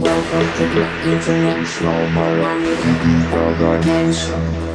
Welcome to the International Miami Organization.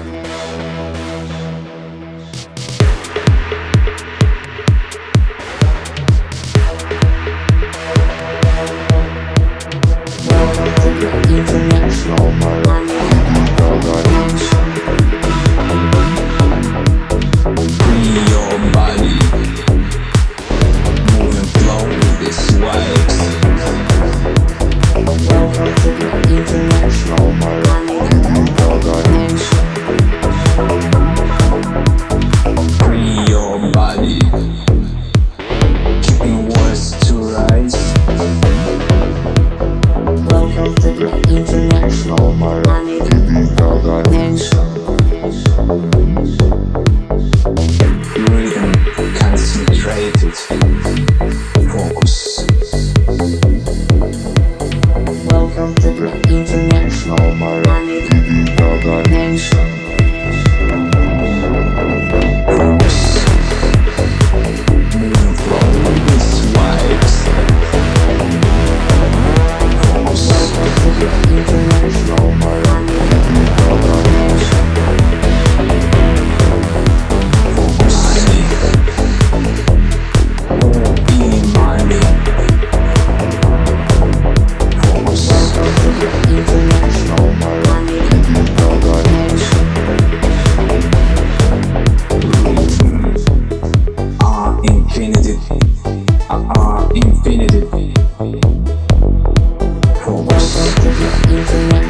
infinity, uh, uh, infinity. Focus.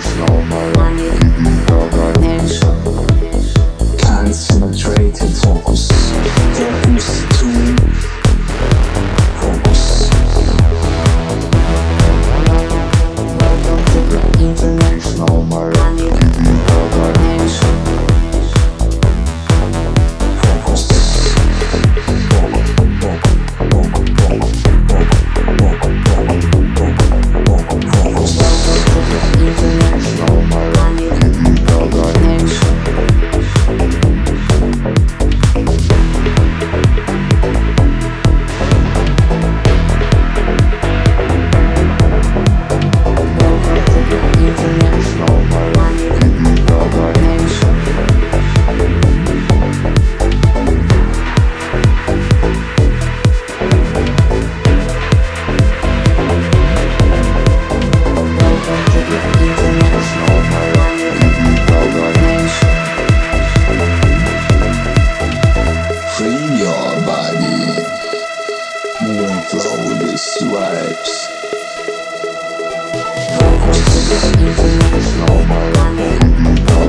This is normal.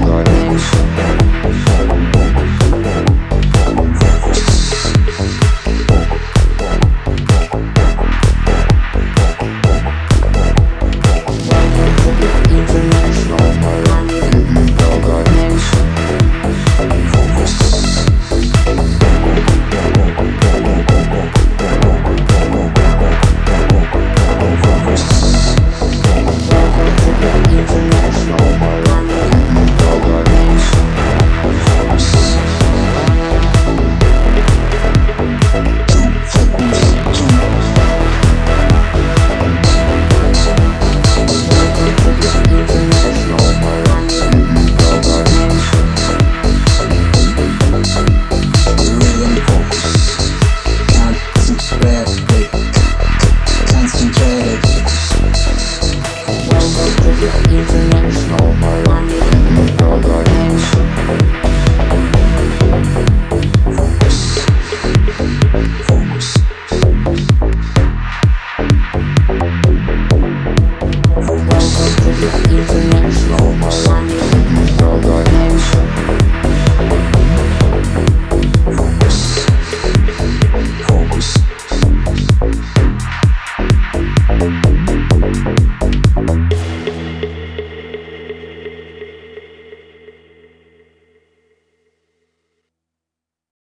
Normal.